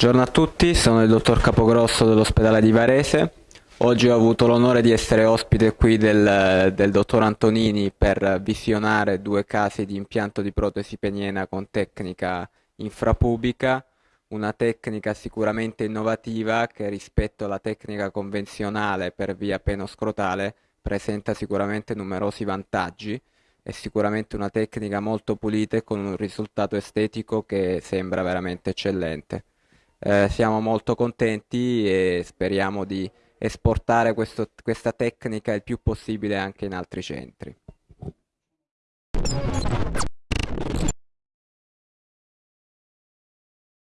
Buongiorno a tutti, sono il dottor Capogrosso dell'ospedale di Varese. Oggi ho avuto l'onore di essere ospite qui del, del, dottor Antonini per visionare due casi di impianto di protesi peniena con tecnica infrapubica, una tecnica sicuramente innovativa che rispetto alla tecnica convenzionale per via penoscrotale presenta sicuramente numerosi vantaggi. È sicuramente una tecnica molto pulita e con un risultato estetico che sembra veramente eccellente. Eh, siamo molto contenti e speriamo di esportare questo, questa tecnica il più possibile anche in altri centri.